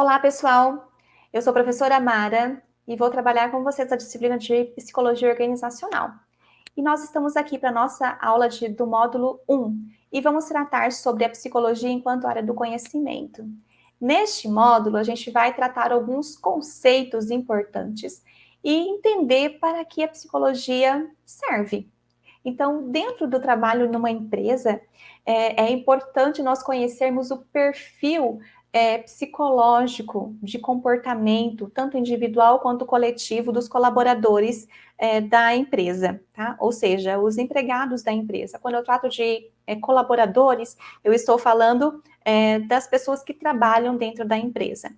Olá, pessoal! Eu sou a professora Mara e vou trabalhar com vocês a disciplina de Psicologia Organizacional. E nós estamos aqui para a nossa aula de, do módulo 1 e vamos tratar sobre a psicologia enquanto área do conhecimento. Neste módulo, a gente vai tratar alguns conceitos importantes e entender para que a psicologia serve. Então, dentro do trabalho numa empresa, é, é importante nós conhecermos o perfil é, psicológico de comportamento, tanto individual quanto coletivo, dos colaboradores é, da empresa, tá? Ou seja, os empregados da empresa. Quando eu trato de é, colaboradores, eu estou falando é, das pessoas que trabalham dentro da empresa.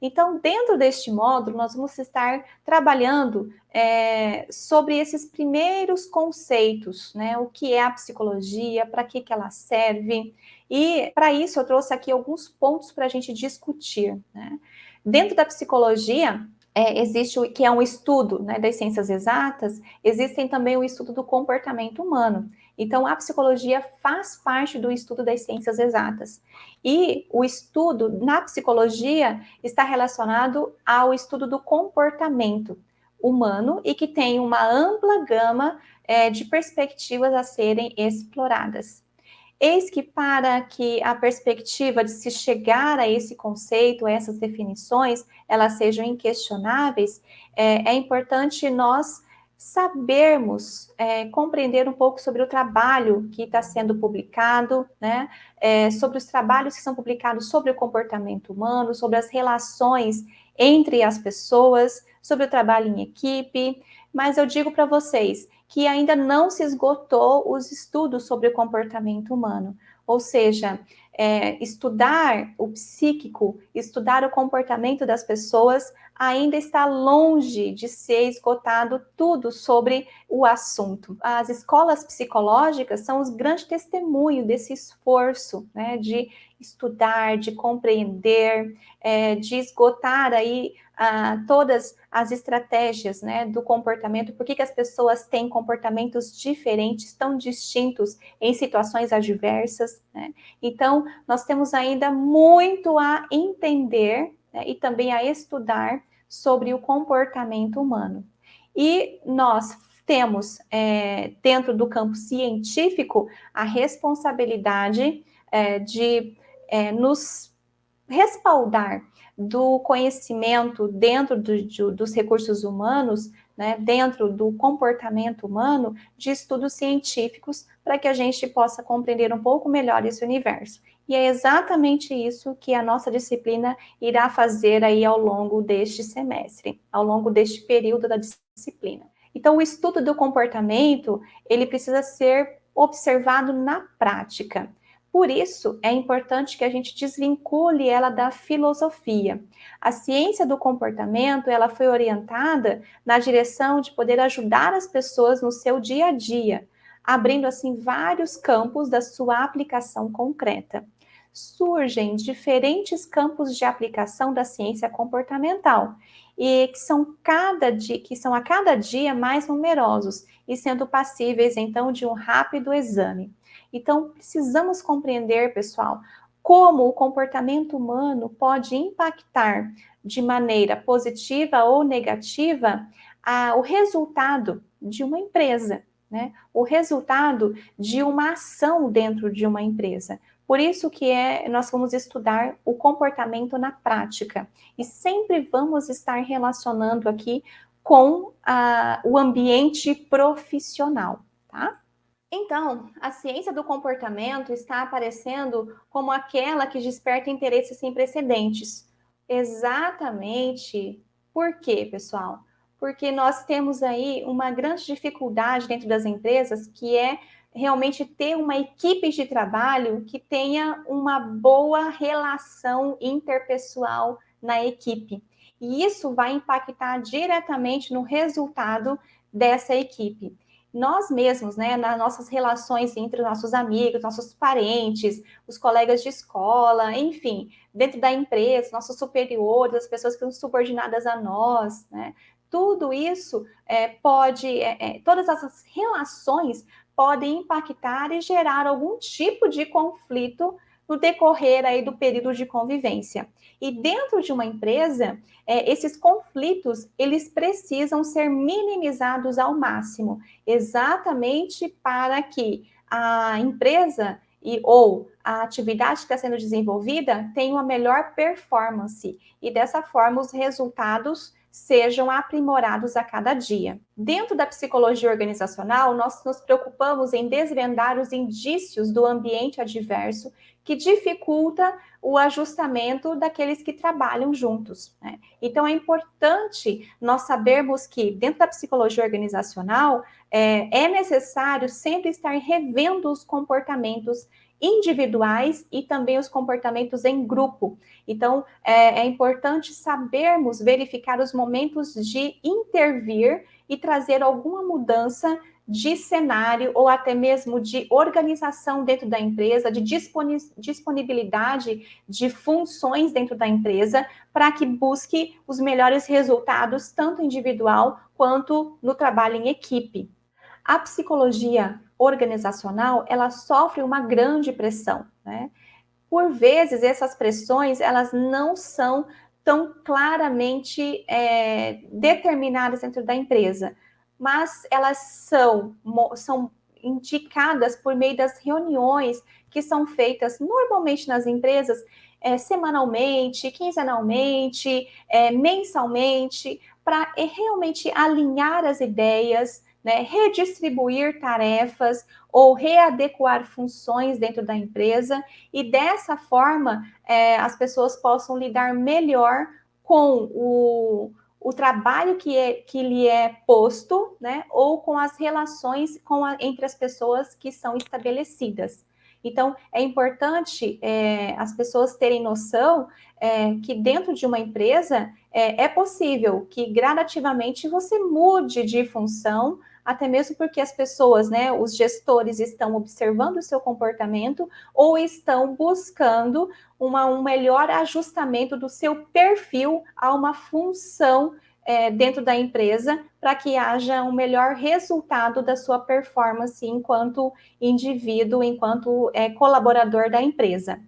Então, dentro deste módulo, nós vamos estar trabalhando é, sobre esses primeiros conceitos, né? O que é a psicologia, para que, que ela serve. E, para isso, eu trouxe aqui alguns pontos para a gente discutir. Né? Dentro da psicologia, é, existe o que é um estudo né, das ciências exatas, existem também o estudo do comportamento humano. Então, a psicologia faz parte do estudo das ciências exatas. E o estudo na psicologia está relacionado ao estudo do comportamento humano e que tem uma ampla gama é, de perspectivas a serem exploradas. Eis que para que a perspectiva de se chegar a esse conceito, a essas definições, elas sejam inquestionáveis, é, é importante nós sabermos é, compreender um pouco sobre o trabalho que está sendo publicado, né, é, sobre os trabalhos que são publicados sobre o comportamento humano, sobre as relações entre as pessoas, sobre o trabalho em equipe, mas eu digo para vocês que ainda não se esgotou os estudos sobre o comportamento humano, ou seja, é, estudar o psíquico, estudar o comportamento das pessoas, ainda está longe de ser esgotado tudo sobre o assunto. As escolas psicológicas são os grandes testemunhos desse esforço né, de estudar, de compreender, é, de esgotar aí ah, todas as estratégias né, do comportamento, por que, que as pessoas têm comportamentos diferentes, tão distintos em situações adversas. Né? Então, nós temos ainda muito a entender né, e também a estudar sobre o comportamento humano. E nós temos, é, dentro do campo científico, a responsabilidade é, de é, nos respaldar do conhecimento dentro do, de, dos recursos humanos, né, dentro do comportamento humano, de estudos científicos, para que a gente possa compreender um pouco melhor esse universo. E é exatamente isso que a nossa disciplina irá fazer aí ao longo deste semestre, ao longo deste período da disciplina. Então, o estudo do comportamento, ele precisa ser observado na prática. Por isso, é importante que a gente desvincule ela da filosofia. A ciência do comportamento, ela foi orientada na direção de poder ajudar as pessoas no seu dia a dia, abrindo assim vários campos da sua aplicação concreta. Surgem diferentes campos de aplicação da ciência comportamental e que são, cada dia, que são a cada dia mais numerosos e sendo passíveis então de um rápido exame. Então, precisamos compreender, pessoal, como o comportamento humano pode impactar de maneira positiva ou negativa a, o resultado de uma empresa, né? o resultado de uma ação dentro de uma empresa. Por isso que é, nós vamos estudar o comportamento na prática e sempre vamos estar relacionando aqui com a, o ambiente profissional, tá? Então, a ciência do comportamento está aparecendo como aquela que desperta interesses sem precedentes. Exatamente. Por quê, pessoal? Porque nós temos aí uma grande dificuldade dentro das empresas, que é realmente ter uma equipe de trabalho que tenha uma boa relação interpessoal na equipe. E isso vai impactar diretamente no resultado dessa equipe nós mesmos, né, nas nossas relações entre os nossos amigos, nossos parentes, os colegas de escola, enfim, dentro da empresa, nossos superiores, as pessoas que são subordinadas a nós, né, tudo isso é, pode, é, é, todas essas relações podem impactar e gerar algum tipo de conflito no decorrer aí do período de convivência. E dentro de uma empresa, é, esses conflitos, eles precisam ser minimizados ao máximo, exatamente para que a empresa e ou a atividade que está sendo desenvolvida tenha uma melhor performance e dessa forma os resultados sejam aprimorados a cada dia. Dentro da psicologia organizacional, nós nos preocupamos em desvendar os indícios do ambiente adverso que dificulta o ajustamento daqueles que trabalham juntos. Né? Então, é importante nós sabermos que, dentro da psicologia organizacional, é, é necessário sempre estar revendo os comportamentos individuais e também os comportamentos em grupo. Então, é, é, importante sabermos verificar os momentos de intervir e trazer alguma mudança de cenário ou até mesmo de organização dentro da empresa, de disponibilidade de funções dentro da empresa, para que busque os melhores resultados, tanto individual quanto no trabalho em equipe. A psicologia organizacional, ela sofre uma grande pressão, né? Por vezes, essas pressões, elas não são tão claramente é, determinadas dentro da empresa, mas elas são, são indicadas por meio das reuniões que são feitas normalmente nas empresas, é, semanalmente, quinzenalmente, é, mensalmente, para é, realmente alinhar as ideias, né, redistribuir tarefas ou readequar funções dentro da empresa e dessa forma é, as pessoas possam lidar melhor com o, o trabalho que, é, que lhe é posto, né, ou com as relações com a, entre as pessoas que são estabelecidas. Então, é importante é, as pessoas terem noção é, que dentro de uma empresa é, é possível que gradativamente você mude de função, até mesmo porque as pessoas, né, os gestores estão observando o seu comportamento ou estão buscando uma, um melhor ajustamento do seu perfil a uma função é, dentro da empresa para que haja um melhor resultado da sua performance enquanto indivíduo, enquanto é, colaborador da empresa.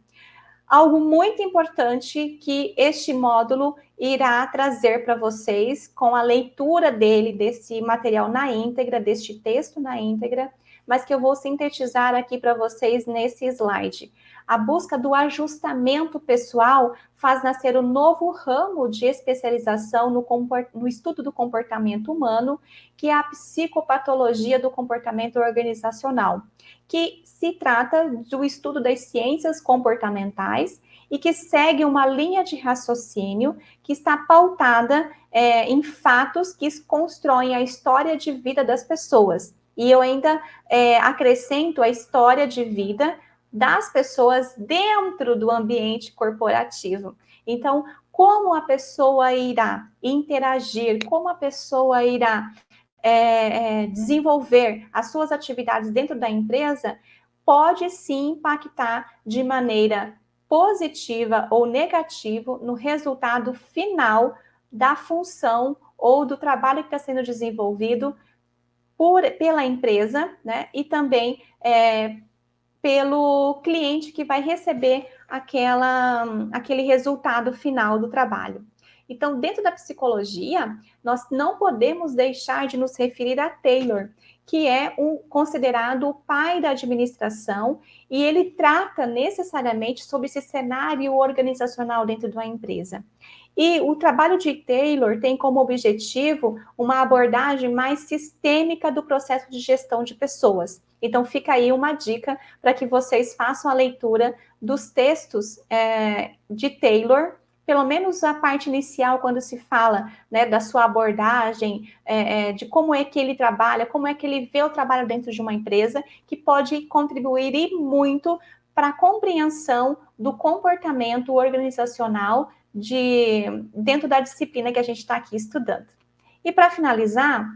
Algo muito importante que este módulo irá trazer para vocês com a leitura dele, desse material na íntegra, deste texto na íntegra, mas que eu vou sintetizar aqui para vocês nesse slide. A busca do ajustamento pessoal faz nascer um novo ramo de especialização no, no, estudo do comportamento humano, que é a psicopatologia do comportamento organizacional, que se trata do estudo das ciências comportamentais e que segue uma linha de raciocínio que está pautada é, em fatos que constroem a história de vida das pessoas. E eu ainda é, acrescento a história de vida das pessoas dentro do ambiente corporativo. Então, como a pessoa irá interagir, como a pessoa irá é, é, desenvolver as suas atividades dentro da empresa, pode sim impactar de maneira positiva ou negativa no resultado final da função ou do trabalho que está sendo desenvolvido por, pela empresa, né? E também é, pelo cliente que vai receber aquela, aquele resultado final do trabalho. Então, dentro da psicologia, nós não podemos deixar de nos referir a Taylor, que é um, considerado o pai da administração, e ele trata necessariamente sobre esse cenário organizacional dentro de uma empresa. E o trabalho de Taylor tem como objetivo uma abordagem mais sistêmica do processo de gestão de pessoas. Então, fica aí uma dica para que vocês façam a leitura dos textos é, de Taylor, pelo menos a parte inicial, quando se fala né, da sua abordagem, é, é, de como é que ele trabalha, como é que ele vê o trabalho dentro de uma empresa, que pode contribuir e muito para a compreensão do comportamento organizacional de, dentro da disciplina que a gente está aqui estudando. E para finalizar,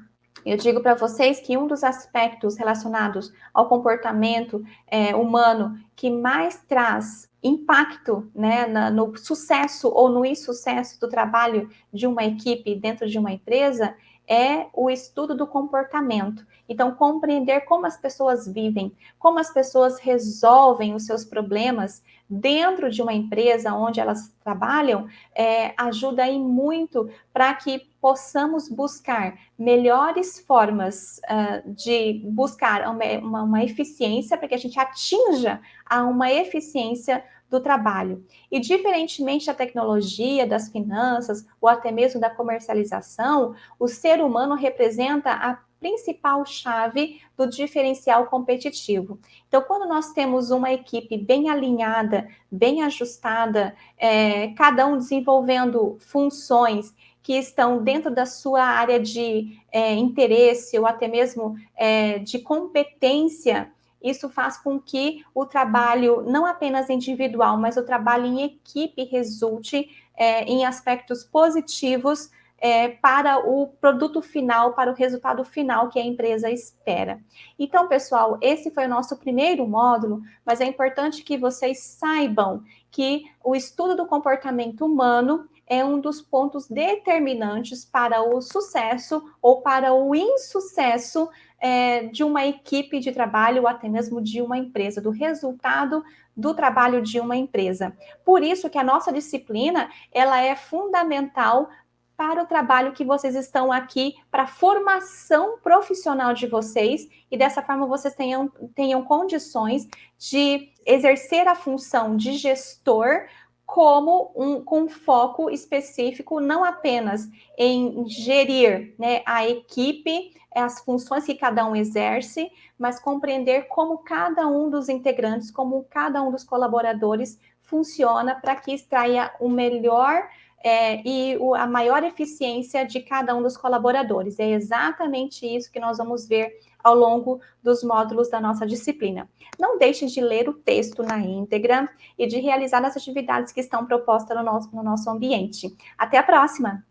eu digo para vocês que um dos aspectos relacionados ao comportamento é, humano que mais traz impacto né, na, no sucesso ou no insucesso do trabalho de uma equipe dentro de uma empresa é o estudo do comportamento. Então, compreender como as pessoas vivem, como as pessoas resolvem os seus problemas dentro de uma empresa onde elas trabalham, é, ajuda aí muito para que possamos buscar melhores formas uh, de buscar uma, uma, uma eficiência, para que a gente atinja a uma eficiência do trabalho. E diferentemente da tecnologia, das finanças ou até mesmo da comercialização, o ser humano representa a principal chave do diferencial competitivo. Então, quando nós temos uma equipe bem alinhada, bem ajustada, é, cada um desenvolvendo funções que estão dentro da sua área de é, interesse ou até mesmo é, de competência, isso faz com que o trabalho, não apenas individual, mas o trabalho em equipe resulte é, em aspectos positivos é, para o produto final, para o resultado final que a empresa espera. Então, pessoal, esse foi o nosso primeiro módulo, mas é importante que vocês saibam que o estudo do comportamento humano é um dos pontos determinantes para o sucesso ou para o insucesso é, de uma equipe de trabalho ou até mesmo de uma empresa, do resultado do trabalho de uma empresa. Por isso que a nossa disciplina, ela é fundamental para o trabalho que vocês estão aqui, para a formação profissional de vocês, e dessa forma vocês tenham, tenham condições de exercer a função de gestor como um, com foco específico, não apenas em gerir né, a equipe, as funções que cada um exerce, mas compreender como cada um dos integrantes, como cada um dos colaboradores funciona para que extraia o melhor é, e o, a maior eficiência de cada um dos colaboradores. É exatamente isso que nós vamos ver ao longo dos módulos da nossa disciplina. Não deixe de ler o texto na íntegra e de realizar as atividades que estão propostas no nosso, no nosso ambiente. Até a próxima!